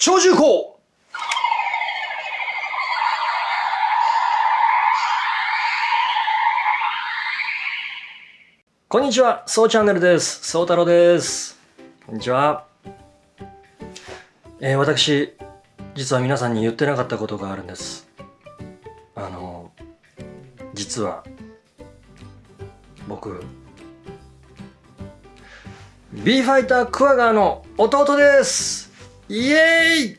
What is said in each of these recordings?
超重工こんにちは、そうチャンネルです。そう太郎です。こんにちは。えー私、実は皆さんに言ってなかったことがあるんです。あの、実は、僕、ビーファイタークワガーの弟ですイエーイ！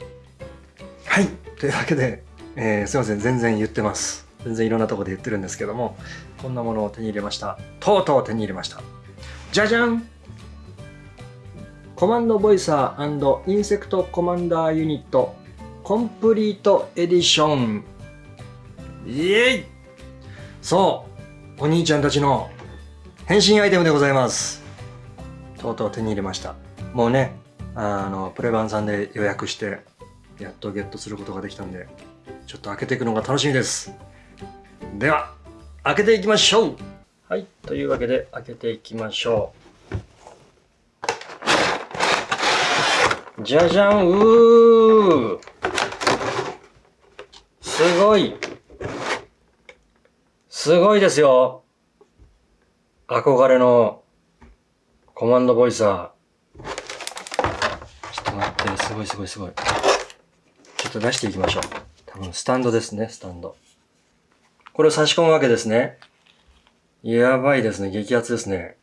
はい、というわけで、えーすいません、全然言ってます。全然いろんなとこで言ってるんですけども、こんなものを手に入れました。とうとう手に入れました。じゃじゃん！コマンドボイサーインセクトコマンダーユニットコンプリートエディションイエイ！そう。お兄ちゃんたちの変身アイテムでございます。とうとう手に入れました。もうねあのプレバンさんで予約してやっとゲットすることができたんでちょっと開けていくのが楽しみです。では開けていきましょう。はいというわけで開けていきましょう。じゃじゃんうー。すごい。すごいですよ。憧れのコマンドボイサー。すごいすごいすごい。ちょっと出していきましょう。多分スタンドですねスタンド。これを差し込むわけですね。やばいですね。激アツですね。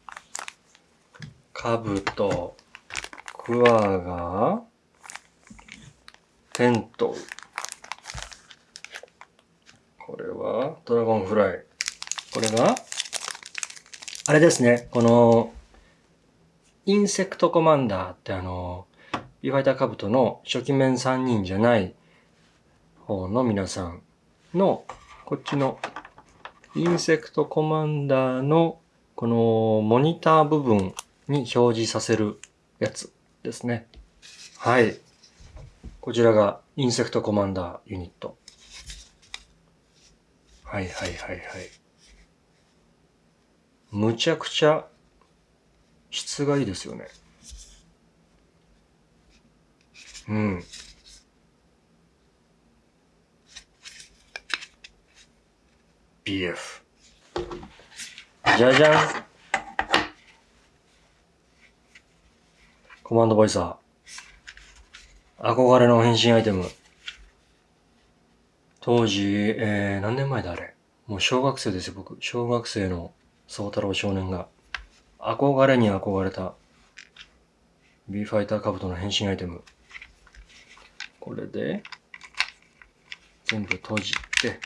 カブトクワガテント。これはドラゴンフライ。これがあれですね。このインセクトコマンダーってあのビーファイターカブトの初期メン3人じゃない方の皆さんのこっちのインセクトコマンダーのこのモニター部分に表示させるやつですね。はい。こちらがインセクトコマンダーユニット。はいはいはいはい。むちゃくちゃ質がいいですよね。うん。BF。じゃじゃん。コマンドボイサー。憧れの変身アイテム。当時、えー、何年前だあれ。もう小学生ですよ、僕。小学生の宗太郎少年が。憧れに憧れた。ビーファイターカブトの変身アイテム。これで、全部閉じて、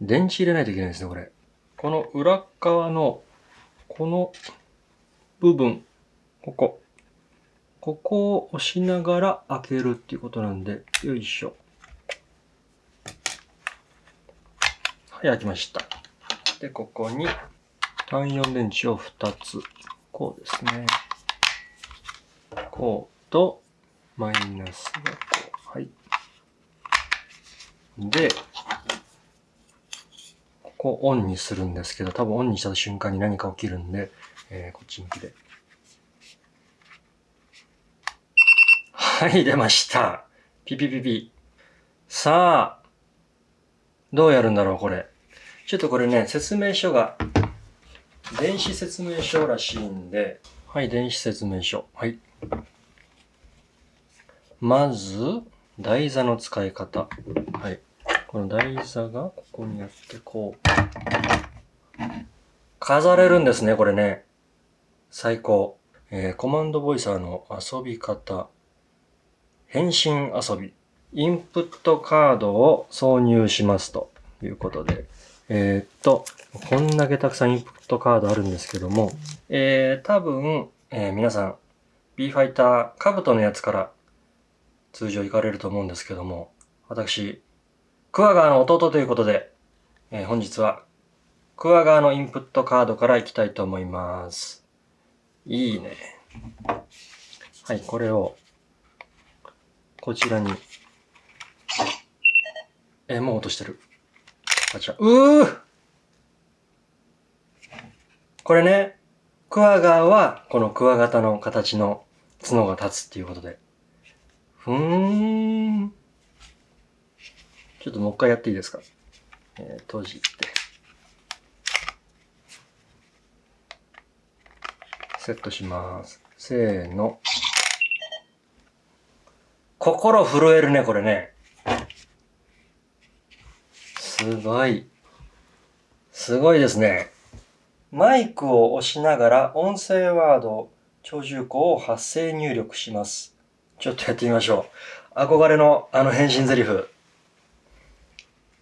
電池入れないといけないですね、これ。この裏側の、この部分、ここ。ここを押しながら開けるっていうことなんで、よいしょ。はい、開きました。で、ここに単4電池を2つ。こうですね。こうと、マイナスがこう。はい。で、ここオンにするんですけど、多分オンにした瞬間に何か起きるんで、えーこっち向きで。はい、出ました。ピピピピ。さあ、どうやるんだろう、これ。ちょっとこれね、説明書が、電子説明書らしいんで、はい、電子説明書。はい。まず、台座の使い方。はい。この台座がここにあって、こう。飾れるんですね、これね。最高。えーコマンドボイサーの遊び方。変身遊び。インプットカードを挿入しますということで。えーっと、こんだけたくさんインプットカードあるんですけども、えー、多分、えー皆さん、B ファイター、カブトのやつから通常行かれると思うんですけども、私、クワガーの弟ということで、えー本日は、クワガーのインプットカードから行きたいと思います。いいね。はい、これを、こちらに、えーもう落としてる。あちら、うーこれね、クワガーは、このクワガタの形の角が立つっていうことで。ふーん。ちょっともう一回やっていいですか？えー、閉じて。セットします。せーの。心震えるね、これね。すごい。すごいですね。マイクを押しながら音声ワードを、長寿語を発声入力します。ちょっとやってみましょう。憧れのあの変身ゼリフ。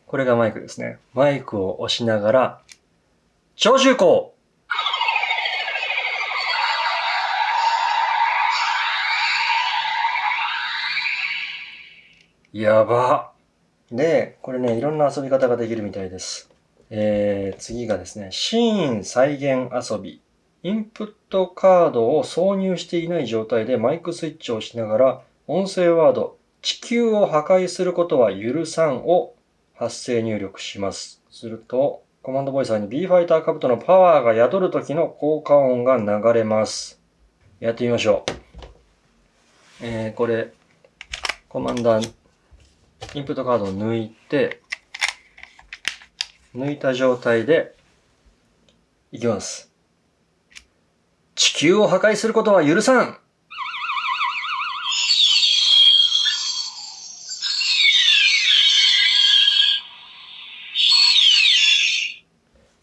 これがマイクですね。マイクを押しながら、長寿語やば。で、これね、いろんな遊び方ができるみたいです。えー、次がですね、シーン再現遊び。インプットカードを挿入していない状態でマイクスイッチを押しながら、音声ワード、地球を破壊することは許さんを発声入力します。すると、コマンドボイサーに B ファイターカブトのパワーが宿る時の効果音が流れます。やってみましょう。えー、これ、コマンダー、インプットカードを抜いて、抜いた状態で、いきます。地球を破壊することは許さん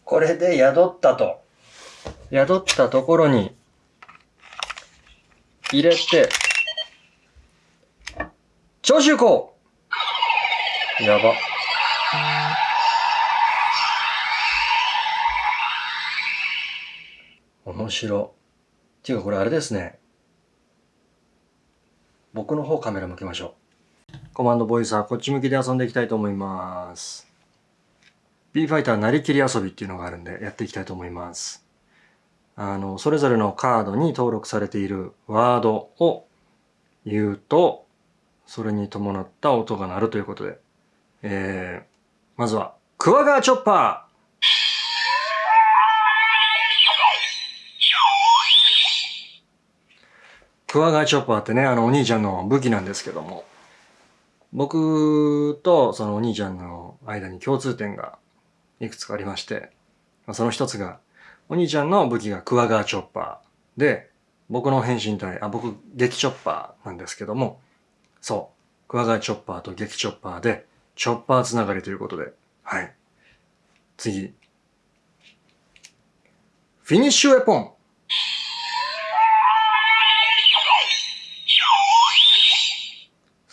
これで宿ったと。宿ったところに、入れて、長州行やば。面白。っていうかこれあれですね。僕の方カメラ向けましょう。コマンドボイサーこっち向きで遊んでいきたいと思います。B ファイターなりきり遊びっていうのがあるんでやっていきたいと思います。あの、それぞれのカードに登録されているワードを言うと、それに伴った音が鳴るということで。えー、まずは、クワガーチョッパークワガーチョッパーってね、あのお兄ちゃんの武器なんですけども、僕とそのお兄ちゃんの間に共通点がいくつかありまして、その一つが、お兄ちゃんの武器がクワガーチョッパーで、僕の変身体、あ、僕、激チョッパーなんですけども、そう、クワガーチョッパーと激チョッパーで、チョッパーつながりということで、はい。次。フィニッシュウェポン。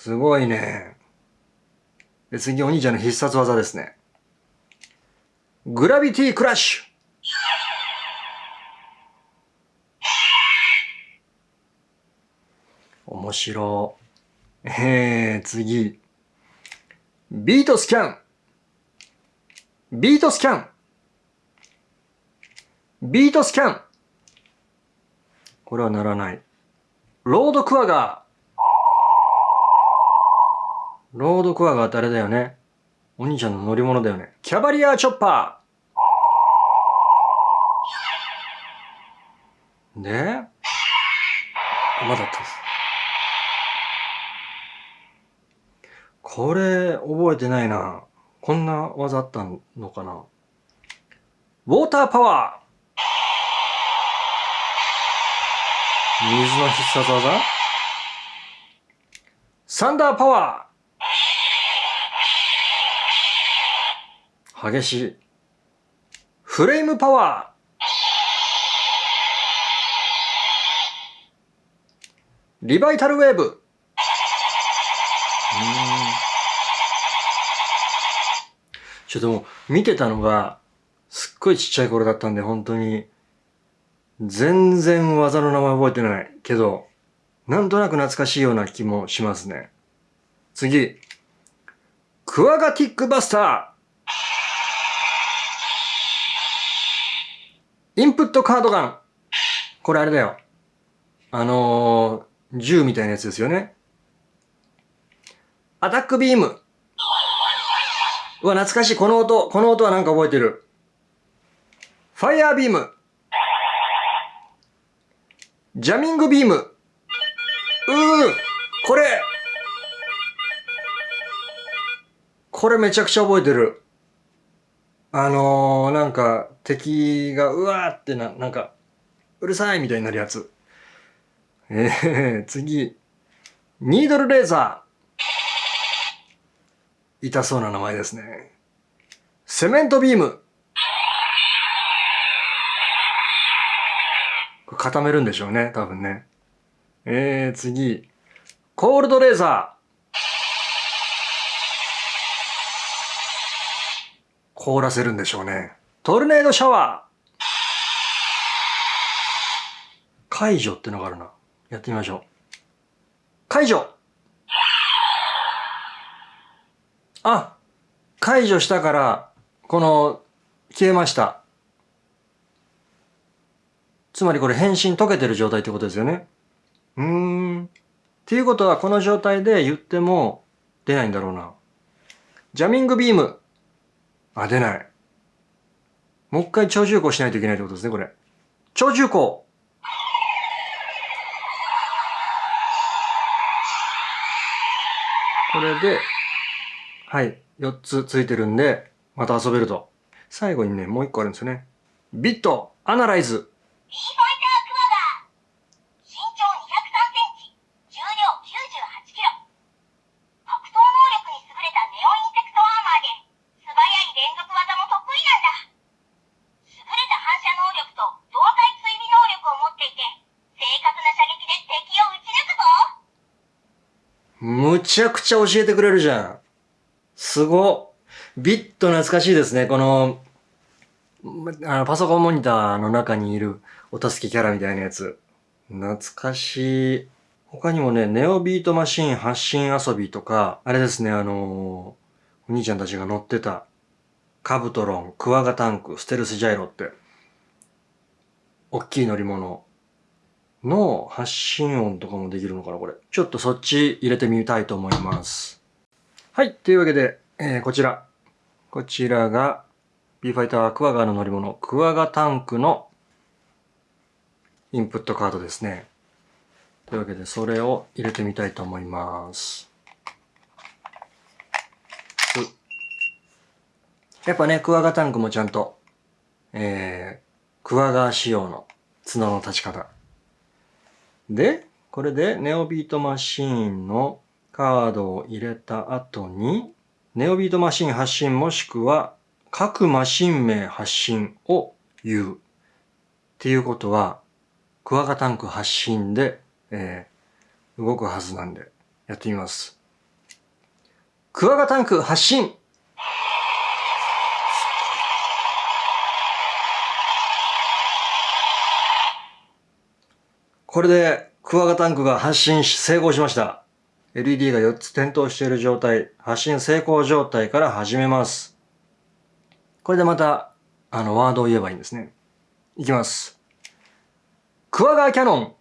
すごいね。で、次お兄ちゃんの必殺技ですね。グラビティクラッシュ面白。えー、次。ビートスキャンビートスキャンビートスキャンこれはならない。ロードクワガーロードクワガーってあれだよね。お兄ちゃんの乗り物だよね。キャバリアーチョッパーで、まだったです。これ、覚えてないな。こんな技あったのかな。ウォーターパワー水の必殺技サンダーパワー激しい。フレームパワーリバイタルウェーブーちょっともう見てたのがすっごいちっちゃい頃だったんで本当に全然技の名前覚えてないけどなんとなく懐かしいような気もしますね。次。クワガティックバスターインプットカードガンこれあれだよ。あのー、銃みたいなやつですよね。アタックビームうわ、懐かしい。この音。この音はなんか覚えてる。ファイヤービームジャミングビーム。うー、これ、これめちゃくちゃ覚えてる。あのー、なんか、敵が、うわーってな、なんか、うるさいみたいになるやつ。えー、次。ニードルレーザー。痛そうな名前ですね。セメントビーム。固めるんでしょうね、多分ね。えー、次。コールドレーザー。凍らせるんでしょうね。トルネードシャワー。解除ってのがあるな。やってみましょう。解除あ、解除したから、この、消えました。つまりこれ変身溶けてる状態ってことですよね。うーん。っていうことはこの状態で言っても出ないんだろうな。ジャミングビーム。あ、出ない。もう一回超重工しないといけないってことですね、これ。超重工これで、はい、4つついてるんで、また遊べると。最後にね、もう一個あるんですよね。ビット、アナライズ。ちゃくちゃ教えてくれるじゃん。すご。ビット懐かしいですね。この、あのパソコンモニターの中にいるお助けキャラみたいなやつ。懐かしい。他にもね、ネオビートマシン発信遊びとか、あれですね、あのー、お兄ちゃんたちが乗ってた、カブトロン、クワガタンク、ステルスジャイロって、大きい乗り物。の発信音とかもできるのかな、これ。ちょっとそっち入れてみたいと思います。はい。というわけで、えー、こちら。こちらが、ビーファイタークワガの乗り物、クワガタンクのインプットカードですね。というわけで、それを入れてみたいと思います。やっぱね、クワガタンクもちゃんと、えー、クワガ仕様の角の立ち方。で、これでネオビートマシーンのカードを入れた後に、ネオビートマシーン発信もしくは各マシン名発信を言う。っていうことは、クワガタンク発信で、えー、動くはずなんで、やってみます。クワガタンク発信これでクワガタンクが発信し成功しました。LED が4つ点灯している状態、発信成功状態から始めます。これでまた、あの、ワードを言えばいいんですね。いきます。クワガーキャノン。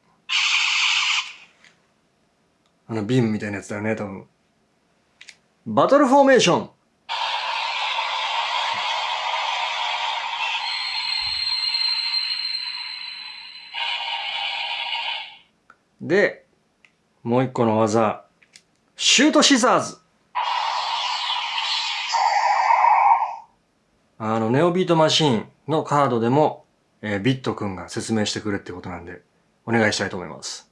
あの、ビームみたいなやつだよね、多分。バトルフォーメーション。で、もう一個の技。シュートシザーズ。あの、ネオビートマシーンのカードでも、えー、ビットくんが説明してくれってことなんで、お願いしたいと思います。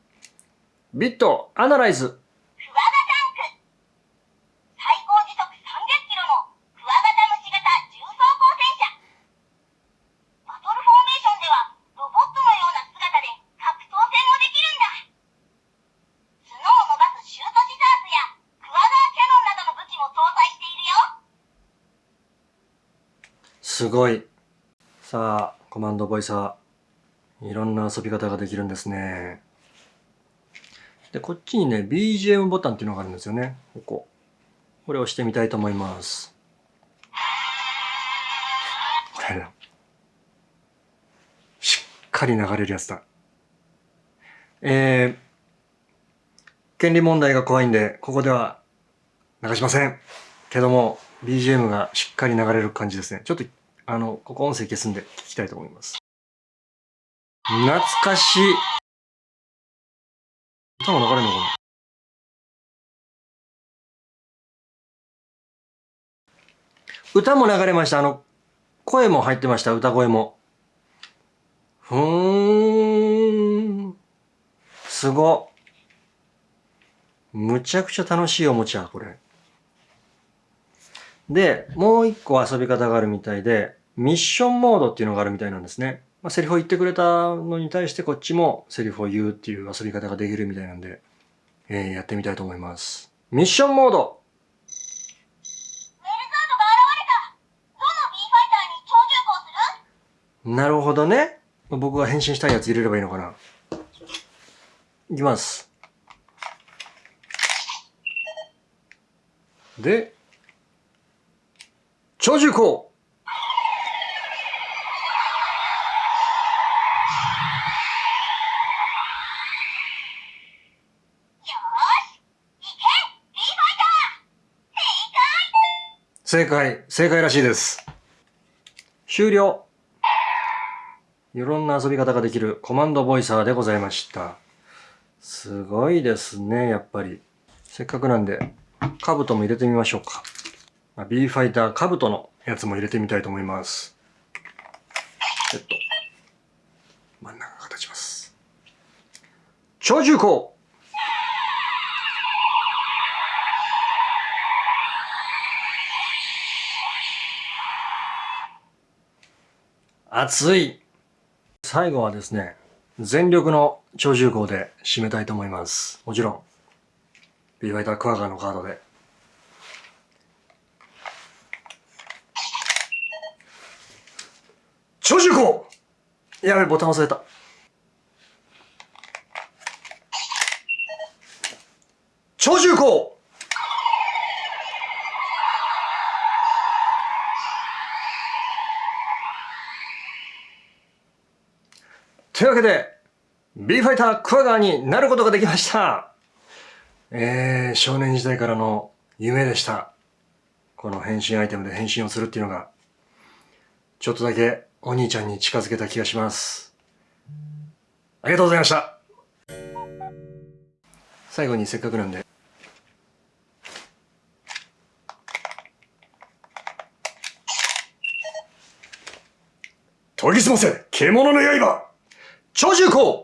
ビット、アナライズ。すごい。さあ、コマンドボイサー。いろんな遊び方ができるんですね。で、こっちにね、BGM ボタンっていうのがあるんですよね。ここ。これを押してみたいと思います。これだ。しっかり流れるやつだ。えー、権利問題が怖いんで、ここでは流しません。けども、BGM がしっかり流れる感じですね。ちょっとあの、ここ音声消すんで聞きたいと思います。懐かしい。歌も流れるのかな？歌も流れました。あの、声も入ってました。歌声も。ふーん。すご。むちゃくちゃ楽しいおもちゃ、これ。で、もう一個遊び方があるみたいで、ミッションモードっていうのがあるみたいなんですね。まあ、セリフを言ってくれたのに対してこっちもセリフを言うっていう遊び方ができるみたいなんで、えー、やってみたいと思います。ミッションモードなるほどね。僕が変身したいやつ入れればいいのかな。いきます。で、超重工正解、正解らしいです。終了。いろんな遊び方ができるコマンドボイサーでございました。すごいですね、やっぱり。せっかくなんで、カブトも入れてみましょうか。B ファイターカブトのやつも入れてみたいと思います。えっと、真ん中が立ちます。超重工熱い最後はですね、全力の超重工で締めたいと思います。もちろん、ビーファイタークワガーのカードで。超重工やべ、ボタン忘れた。超重工というわけで、B ファイタークワガーになることができました。えー、少年時代からの夢でした。この変身アイテムで変身をするっていうのが、ちょっとだけお兄ちゃんに近づけた気がします。ありがとうございました。最後にせっかくなんで、研ぎ澄ませ獣の刃超重工